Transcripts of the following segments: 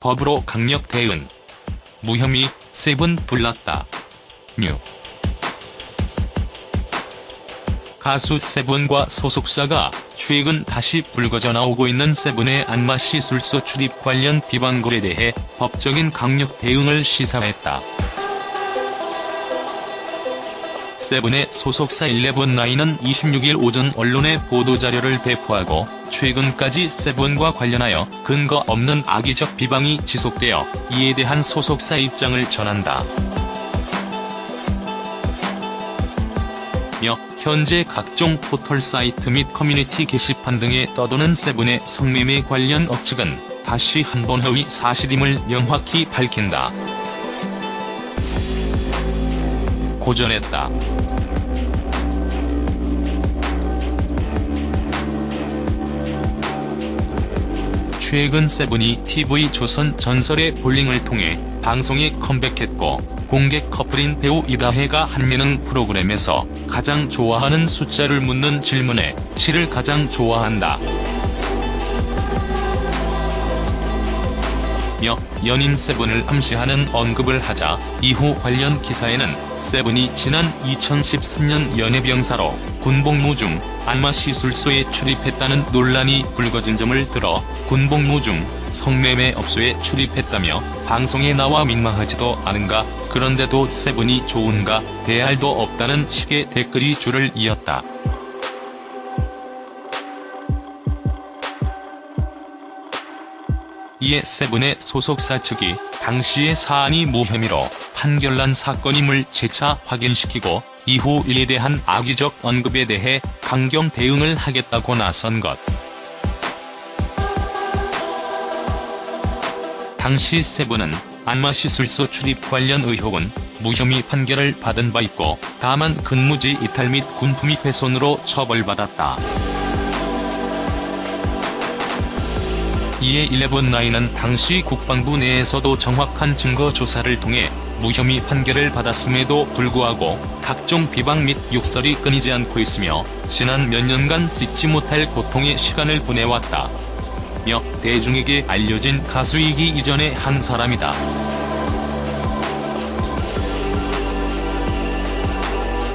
법으로 강력 대응. 무혐의, 세븐 뿔났다. 뉴. 가수 세븐과 소속사가 최근 다시 불거져 나오고 있는 세븐의 안마시술소 출입 관련 비방글에 대해 법적인 강력 대응을 시사했다. 세븐의 소속사 11나인은 26일 오전 언론에 보도자료를 배포하고 최근까지 세븐과 관련하여 근거 없는 악의적 비방이 지속되어 이에 대한 소속사 입장을 전한다. 며 현재 각종 포털 사이트 및 커뮤니티 게시판 등에 떠도는 세븐의 성매매 관련 억측은 다시 한 번 허위 사실임을 명확히 밝힌다. 고 전했다. 최근 세븐이 TV조선 전설의 볼링을 통해 방송에 컴백했고 공개 커플인 배우 이다혜가 한 예능 프로그램에서 가장 좋아하는 숫자를 묻는 질문에 7을 가장 좋아한다. 연인 세븐을 암시하는 언급을 하자 이후 관련 기사에는 세븐이 지난 2013년 연예병사로 군복무 중 안마시술소에 출입했다는 논란이 불거진 점을 들어 군복무 중 성매매 업소에 출입했다며 방송에 나와 민망하지도 않은가 그런데도 세븐이 좋은가 대알도 없다는 식의 댓글이 줄을 이었다. 이에 세븐의 소속사 측이 당시의 사안이 무혐의로 판결난 사건임을 재차 확인시키고 이후 이에 대한 악의적 언급에 대해 강경 대응을 하겠다고 나선 것. 당시 세븐은 안마시술소 출입 관련 의혹은 무혐의 판결을 받은 바 있고 다만 근무지 이탈 및 군품위 훼손으로 처벌받았다. 이에 11나인은 당시 국방부 내에서도 정확한 증거 조사를 통해 무혐의 판결을 받았음에도 불구하고 각종 비방 및 욕설이 끊이지 않고 있으며 지난 몇 년간 잊지 못할 고통의 시간을 보내왔다. 며 대중에게 알려진 가수이기 이전의 한 사람이다.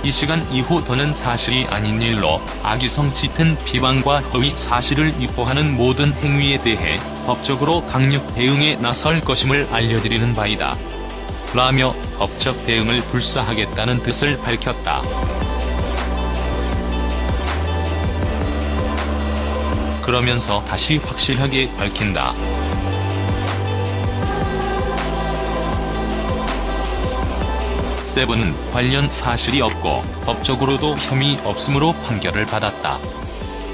이 시간 이후 더는 사실이 아닌 일로 악의성 짙은 비방과 허위 사실을 유포하는 모든 행위에 대해 법적으로 강력 대응에 나설 것임을 알려드리는 바이다. 라며 법적 대응을 불사하겠다는 뜻을 밝혔다. 그러면서 다시 확실하게 밝힌다. 세븐은 관련 사실이 없고 법적으로도 혐의 없음으로 판결을 받았다.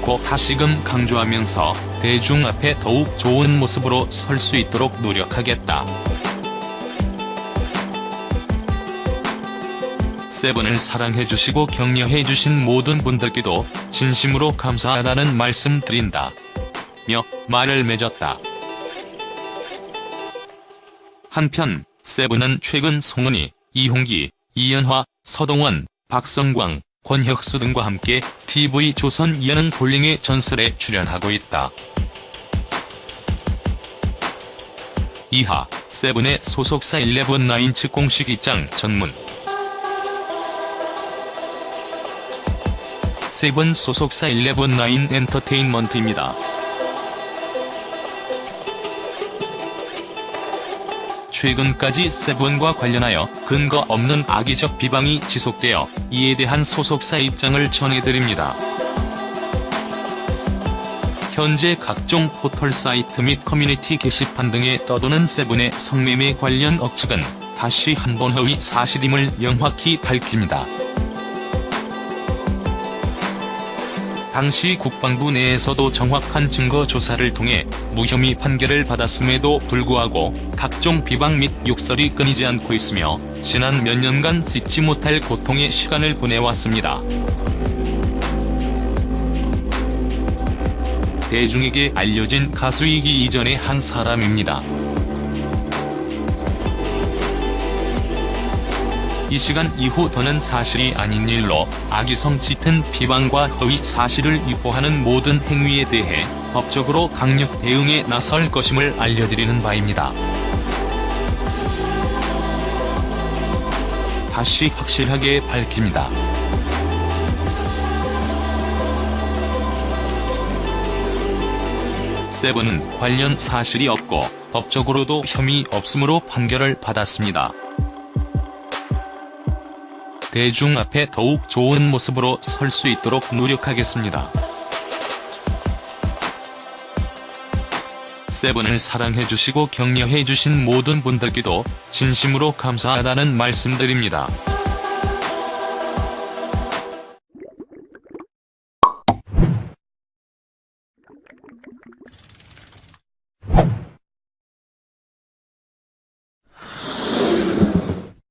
고 다시금 강조하면서 대중 앞에 더욱 좋은 모습으로 설 수 있도록 노력하겠다. 세븐을 사랑해주시고 격려해주신 모든 분들께도 진심으로 감사하다는 말씀 드린다. 며 말을 맺었다. 한편 세븐은 최근 송은이, 이홍기, 이연화, 서동원, 박성광, 권혁수 등과 함께 TV조선 예능 볼링의 전설에 출연하고 있다. 이하, 세븐의 소속사 11나인 측 공식 입장 전문 세븐 소속사 11나인 엔터테인먼트입니다. 최근까지 세븐과 관련하여 근거 없는 악의적 비방이 지속되어 이에 대한 소속사 입장을 전해드립니다. 현재 각종 포털 사이트 및 커뮤니티 게시판 등에 떠도는 세븐의 성매매 관련 억측은 다시 한번 허위 사실임을 명확히 밝힙니다. 당시 국방부 내에서도 정확한 증거 조사를 통해 무혐의 판결을 받았음에도 불구하고 각종 비방 및 욕설이 끊이지 않고 있으며 지난 몇 년간 잊지 못할 고통의 시간을 보내왔습니다. 대중에게 알려진 가수이기 이전의 한 사람입니다. 이 시간 이후 더는 사실이 아닌 일로 악의성 짙은 비방과 허위 사실을 유포하는 모든 행위에 대해 법적으로 강력 대응에 나설 것임을 알려드리는 바입니다. 다시 확실하게 밝힙니다. 세븐은 관련 사실이 없고 법적으로도 혐의 없음으로 판결을 받았습니다. 대중 앞에 더욱 좋은 모습으로 설 수 있도록 노력하겠습니다. 세븐을 사랑해주시고 격려해주신 모든 분들께도 진심으로 감사하다는 말씀드립니다.